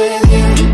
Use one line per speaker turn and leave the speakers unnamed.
with you.